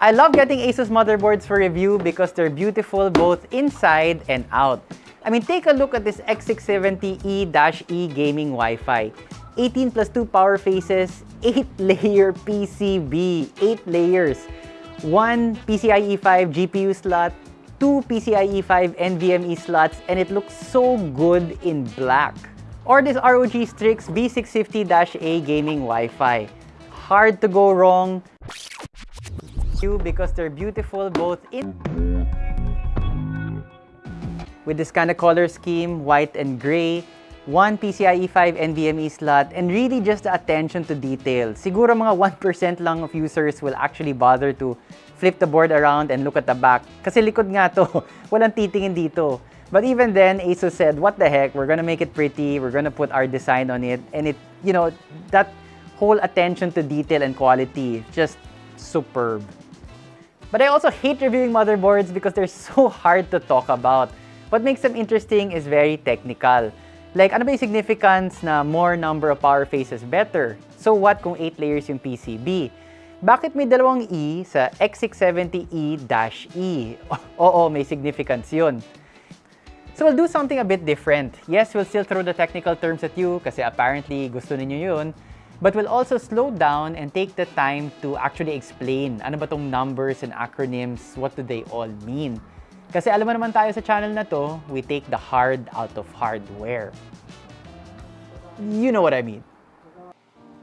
I love getting Asus motherboards for review because they're beautiful both inside and out. I mean, take a look at this X670E-E gaming Wi-Fi. 18 plus 2 power phases, 8-layer PCB, 8 layers, 1 PCIe 5 GPU slot, 2 PCIe 5 NVMe slots, and it looks so good in black. Or this ROG Strix B650-A gaming Wi-Fi. Hard to go wrong because they're beautiful both in with this kind of color scheme, white and gray, one PCIe 5 NVMe slot, and really just the attention to detail. Siguro mga 1% lang of users will actually bother to flip the board around and look at the back. Kasi likod nga to, walang titingin dito. But even then, ASUS said, what the heck, we're gonna make it pretty, we're gonna put our design on it, and it, you know, that whole attention to detail and quality, just superb. But I also hate reviewing motherboards because they're so hard to talk about. What makes them interesting is very technical. Like, ano ba yung significance na more number of power faces better? So what kung 8 layers yung PCB? Bakit may dalawang E sa X670E-E? Oo, may significance yun. So we'll do something a bit different. Yes, we'll still throw the technical terms at you kasi apparently gusto ninyo yun. But we'll also slow down and take the time to actually explain ano ba tong numbers and acronyms, what do they all mean. Kasi alam mo naman tayo sa channel na to, we take the hard out of hardware. You know what I mean.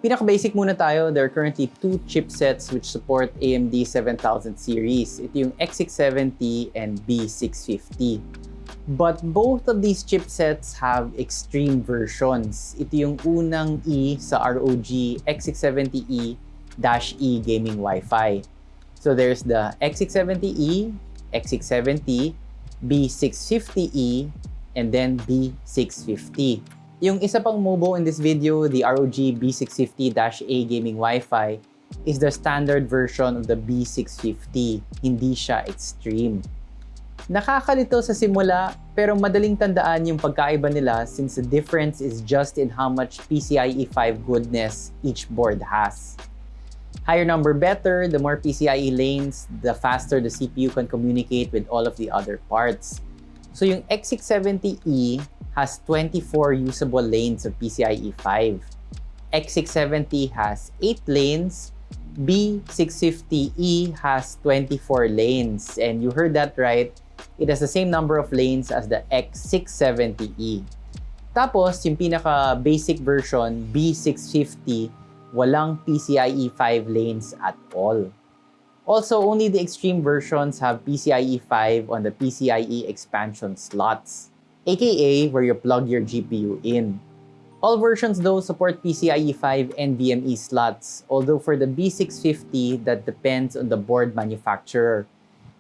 Pinaka-basic muna tayo, there are currently two chipsets which support AMD 7000 series. Ito yung X670 and B650. But both of these chipsets have extreme versions. Ito yung unang E sa ROG X670E-E gaming Wi-Fi. So there's the X670E X670, B650E, and then B650. Yung isa pang MOBO in this video, the ROG B650-A gaming Wi-Fi, is the standard version of the B650. Hindi siya extreme. Nakakalito sa simula, pero madaling tandaan yung pagkaiba nila since the difference is just in how much PCIe 5 goodness each board has. Higher number better, the more PCIe lanes, the faster the CPU can communicate with all of the other parts. So yung X670E has 24 usable lanes of PCIe 5. X670 has 8 lanes, B650E has 24 lanes. And you heard that right, it has the same number of lanes as the X670E. Tapos, yung pinaka-basic version, B650, walang PCIe 5 lanes at all. Also, only the extreme versions have PCIe 5 on the PCIe expansion slots, aka where you plug your GPU in. All versions though support PCIe 5 NVMe slots, although for the B650, that depends on the board manufacturer.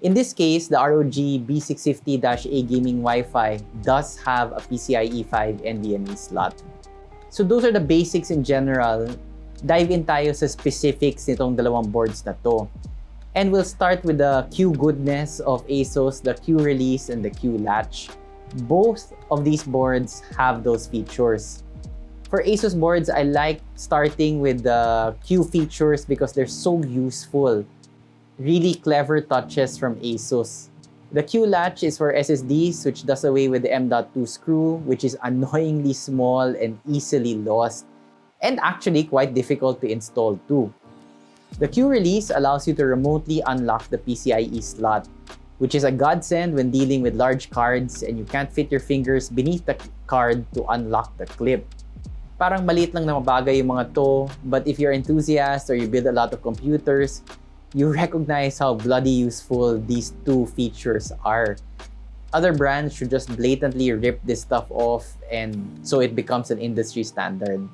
In this case, the ROG B650-A gaming Wi-Fi does have a PCIe 5 NVMe slot. So those are the basics in general dive in tayo sa specifics nitong dalawang boards na to. And we'll start with the Q goodness of ASUS, the Q release and the Q latch. Both of these boards have those features. For ASUS boards, I like starting with the Q features because they're so useful. Really clever touches from ASUS. The Q latch is for SSDs, which does away with the M.2 screw, which is annoyingly small and easily lost and actually quite difficult to install too. The Q release allows you to remotely unlock the PCIe slot, which is a godsend when dealing with large cards and you can't fit your fingers beneath the card to unlock the clip. Parang maliit lang na mabagay yung mga to, but if you're an enthusiast or you build a lot of computers, you recognize how bloody useful these two features are. Other brands should just blatantly rip this stuff off and so it becomes an industry standard.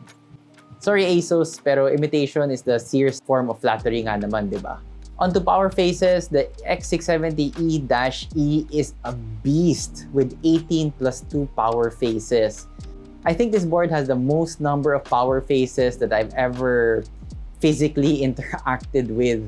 Sorry ASUS, pero imitation is the Sears form of flattery nga naman, di ba? Onto power phases, the X670E-E -E is a beast with 18 plus 2 power phases. I think this board has the most number of power phases that I've ever physically interacted with.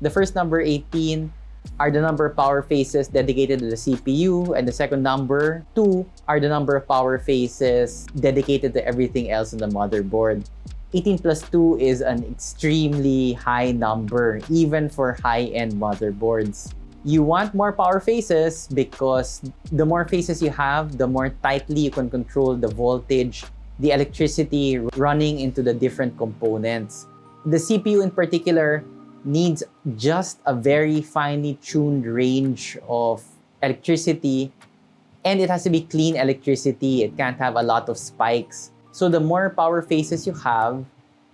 The first number 18 are the number of power phases dedicated to the CPU, and the second number, 2, are the number of power phases dedicated to everything else on the motherboard. 18 plus 2 is an extremely high number, even for high-end motherboards. You want more power phases because the more phases you have, the more tightly you can control the voltage, the electricity running into the different components. The CPU in particular needs just a very finely tuned range of electricity and it has to be clean electricity. It can't have a lot of spikes. So the more power phases you have,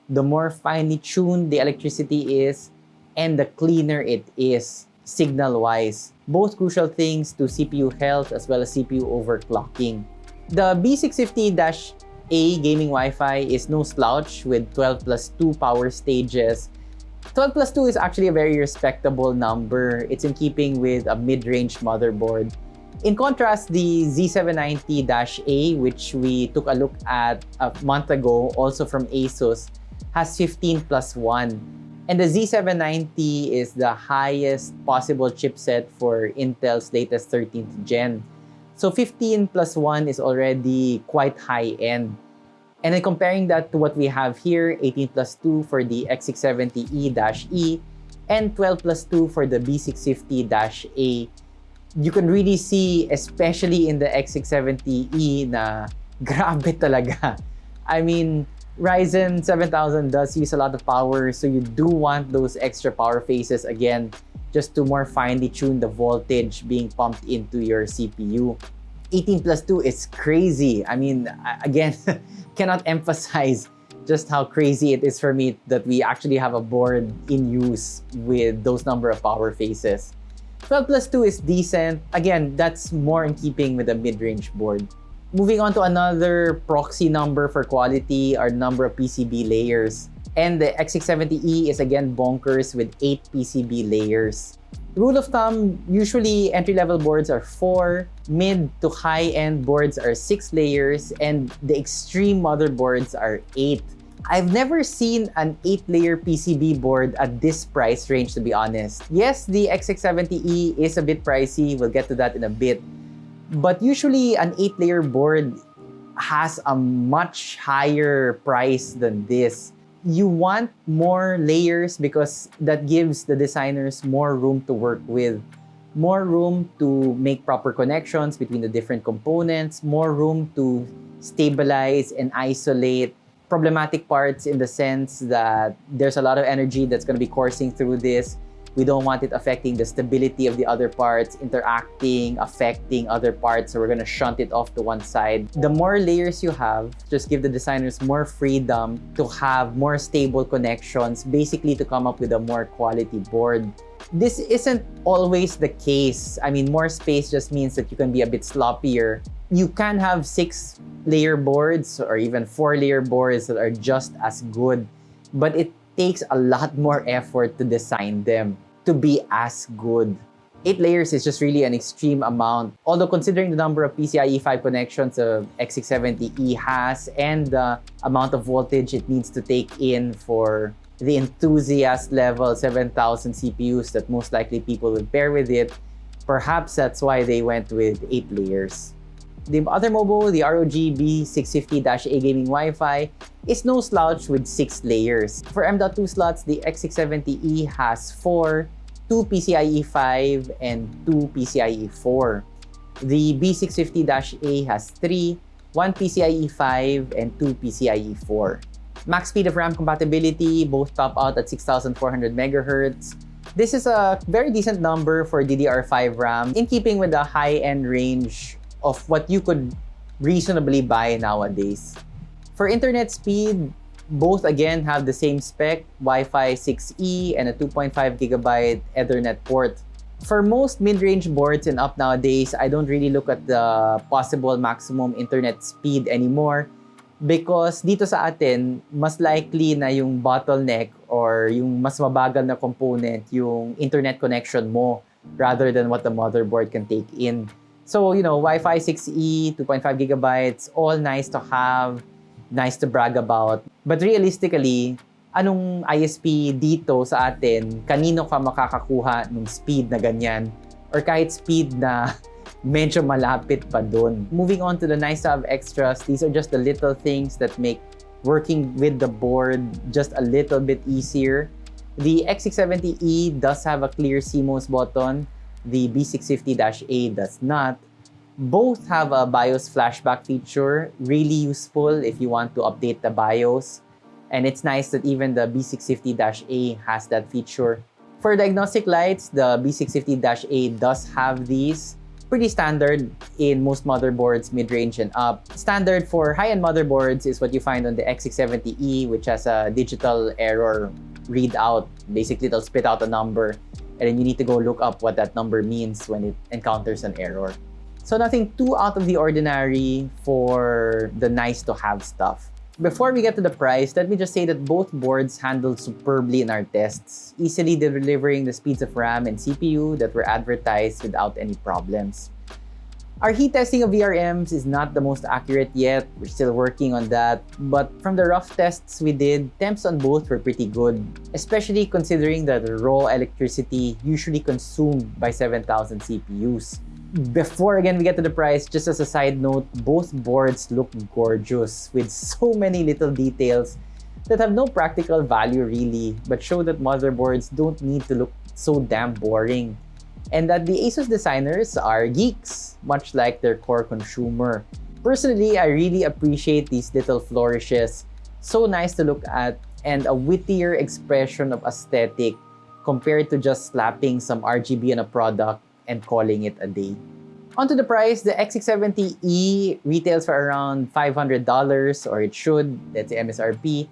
the more finely tuned the electricity is and the cleaner it is signal-wise. Both crucial things to CPU health as well as CPU overclocking. The B650-A gaming Wi-Fi is no slouch with 12 plus 2 power stages 12 plus 2 is actually a very respectable number. It's in keeping with a mid-range motherboard. In contrast, the Z790-A, which we took a look at a month ago, also from ASUS, has 15 plus 1. And the Z790 is the highest possible chipset for Intel's latest 13th gen. So 15 plus 1 is already quite high-end. And then comparing that to what we have here, 18 plus 2 for the X670E-E and 12 plus 2 for the B650-A, you can really see, especially in the X670E na grabe talaga. I mean, Ryzen 7000 does use a lot of power, so you do want those extra power phases again, just to more finely tune the voltage being pumped into your CPU. 18 plus 2 is crazy. I mean, again, cannot emphasize just how crazy it is for me that we actually have a board in use with those number of power phases. 12 plus 2 is decent. Again, that's more in keeping with a mid-range board. Moving on to another proxy number for quality are number of PCB layers. And the X670E is again bonkers with 8 PCB layers. Rule of thumb, usually entry-level boards are 4, mid to high-end boards are 6 layers, and the extreme motherboards are 8. I've never seen an 8-layer PCB board at this price range, to be honest. Yes, the X670E is a bit pricey. We'll get to that in a bit. But usually, an 8-layer board has a much higher price than this you want more layers because that gives the designers more room to work with, more room to make proper connections between the different components, more room to stabilize and isolate problematic parts in the sense that there's a lot of energy that's going to be coursing through this we don't want it affecting the stability of the other parts, interacting, affecting other parts. So we're gonna shunt it off to one side. The more layers you have, just give the designers more freedom to have more stable connections, basically to come up with a more quality board. This isn't always the case. I mean, more space just means that you can be a bit sloppier. You can have six layer boards or even four layer boards that are just as good, but it takes a lot more effort to design them to be as good. Eight layers is just really an extreme amount. Although considering the number of PCIe 5 connections a X670E has and the amount of voltage it needs to take in for the enthusiast level 7000 CPUs that most likely people will pair with it, perhaps that's why they went with eight layers. The other MOBO, the ROG B650-A gaming Wi-Fi, is no slouch with 6 layers. For M.2 slots, the X670E has 4, 2 PCIe 5, and 2 PCIe 4. The B650-A has 3, 1 PCIe 5, and 2 PCIe 4. Max speed of RAM compatibility, both top out at 6,400 MHz. This is a very decent number for DDR5 RAM in keeping with the high-end range of what you could reasonably buy nowadays. For internet speed, both again have the same spec, Wi-Fi 6E and a 2.5 gigabyte Ethernet port. For most mid-range boards and up nowadays, I don't really look at the possible maximum internet speed anymore because dito sa atin, mas likely na yung bottleneck or yung mas mabagal na component yung internet connection mo rather than what the motherboard can take in. So, you know, Wi-Fi 6E, 2.5 gigabytes, all nice to have, nice to brag about. But realistically, anong ISP dito sa atin, kanino ka makakakuha ng speed na ganyan? Or kahit speed na medyo malapit pa dun. Moving on to the nice to have extras, these are just the little things that make working with the board just a little bit easier. The X670E does have a clear CMOS button. The B650-A does not. Both have a BIOS flashback feature, really useful if you want to update the BIOS. And it's nice that even the B650-A has that feature. For diagnostic lights, the B650-A does have these. Pretty standard in most motherboards, mid-range and up. Standard for high-end motherboards is what you find on the X670E, which has a digital error readout. Basically, it'll spit out a number, and then you need to go look up what that number means when it encounters an error. So nothing too out of the ordinary for the nice-to-have stuff. Before we get to the price, let me just say that both boards handled superbly in our tests, easily delivering the speeds of RAM and CPU that were advertised without any problems. Our heat testing of VRMs is not the most accurate yet. We're still working on that. But from the rough tests we did, temps on both were pretty good, especially considering that the raw electricity usually consumed by 7,000 CPUs before again we get to the price, just as a side note, both boards look gorgeous with so many little details that have no practical value really, but show that motherboards don't need to look so damn boring. And that the ASUS designers are geeks, much like their core consumer. Personally, I really appreciate these little flourishes. So nice to look at and a wittier expression of aesthetic compared to just slapping some RGB on a product and calling it a day. Onto the price, the X670E retails for around $500 or it should, that's the MSRP.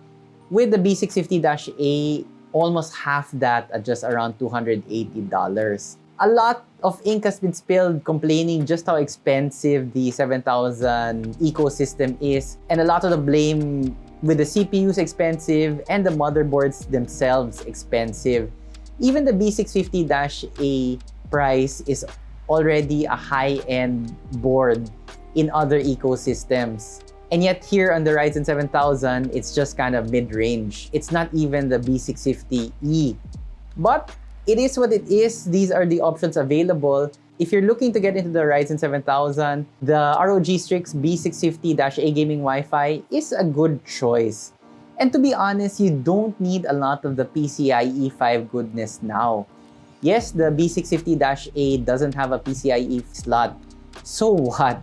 With the B650-A, almost half that at just around $280. A lot of ink has been spilled complaining just how expensive the 7000 ecosystem is and a lot of the blame with the CPUs expensive and the motherboards themselves expensive. Even the B650-A price is already a high-end board in other ecosystems. And yet here on the Ryzen 7000, it's just kind of mid-range. It's not even the B650E. But it is what it is. These are the options available. If you're looking to get into the Ryzen 7000, the ROG Strix B650-A gaming Wi-Fi is a good choice. And to be honest, you don't need a lot of the PCIe 5 goodness now. Yes, the B650-A doesn't have a PCIe slot. So what?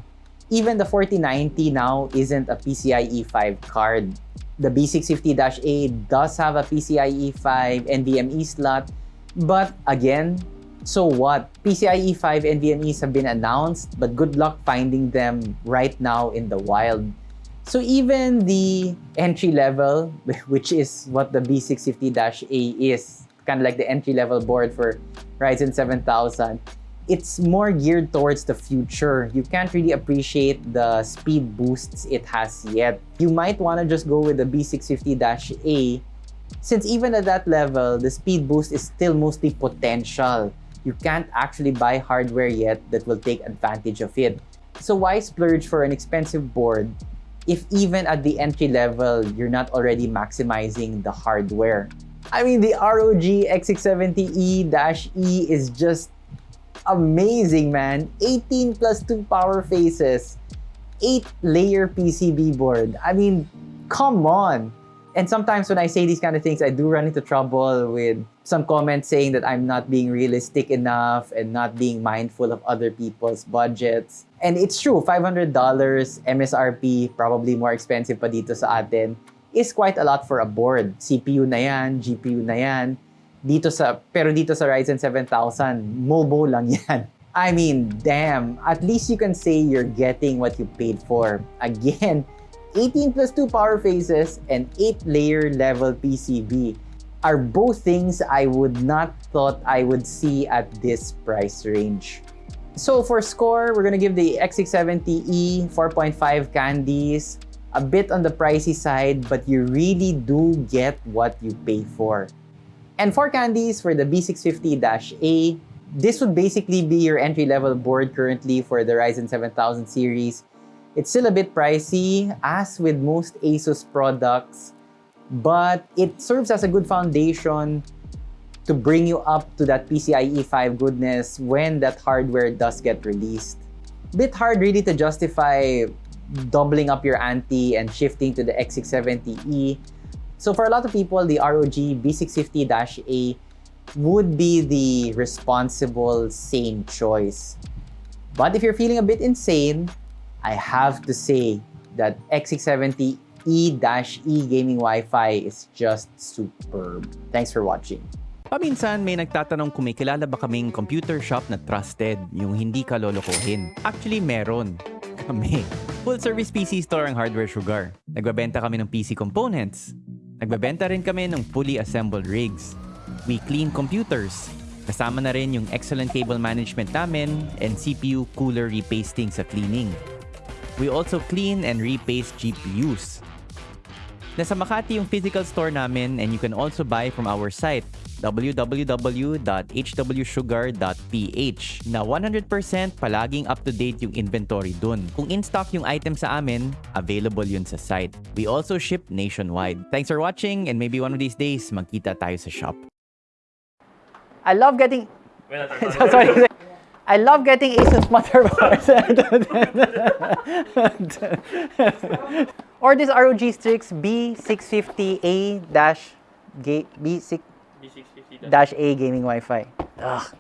Even the 4090 now isn't a PCIe 5 card. The B650-A does have a PCIe 5 NVMe slot, but again, so what? PCIe 5 NVMe's have been announced, but good luck finding them right now in the wild. So even the entry level, which is what the B650-A is, kind of like the entry-level board for Ryzen 7000, it's more geared towards the future. You can't really appreciate the speed boosts it has yet. You might want to just go with the B650-A since even at that level, the speed boost is still mostly potential. You can't actually buy hardware yet that will take advantage of it. So why splurge for an expensive board if even at the entry level, you're not already maximizing the hardware? I mean, the ROG X670E-E is just amazing, man. 18 plus 2 power phases, 8-layer PCB board. I mean, come on. And sometimes when I say these kind of things, I do run into trouble with some comments saying that I'm not being realistic enough and not being mindful of other people's budgets. And it's true, $500 MSRP, probably more expensive pa dito sa atin is quite a lot for a board. CPU na yan, GPU na yan. Dito sa, pero dito sa Ryzen 7000, MOBO lang yan. I mean, damn, at least you can say you're getting what you paid for. Again, 18 plus 2 power phases and 8-layer level PCB are both things I would not thought I would see at this price range. So for score, we're gonna give the X670E 4.5 candies, a bit on the pricey side, but you really do get what you pay for. And for candies, for the B650-A, this would basically be your entry-level board currently for the Ryzen 7000 series. It's still a bit pricey, as with most ASUS products, but it serves as a good foundation to bring you up to that PCIe 5 goodness when that hardware does get released. Bit hard really to justify doubling up your ante and shifting to the X670E. So for a lot of people, the ROG B650-A would be the responsible, sane choice. But if you're feeling a bit insane, I have to say that X670 E-E gaming Wi-Fi is just superb. Thanks for watching. Paminsan may nagtatanong kung may kilala ba kaming computer shop na trusted, yung hindi ka lolokohin. Actually, meron. Kami. Full service PC store ang Hardware Sugar. Nagbabenta kami ng PC components. Nagbabenta rin kami ng fully assembled rigs. We clean computers. Kasama na rin yung excellent cable management namin and CPU cooler repasting sa cleaning. We also clean and repaste GPUs. Nasa Makati yung physical store namin and you can also buy from our site www.hwsugar.ph na 100% palaging up-to-date yung inventory dun. Kung in-stock yung item sa amin, available yun sa site. We also ship nationwide. Thanks for watching and maybe one of these days, magkita tayo sa shop. I love getting. Sorry. I love getting Asus motherboards. or this ROG Strix B650A dash ga- B6 dash A gaming Wi-Fi. Ugh.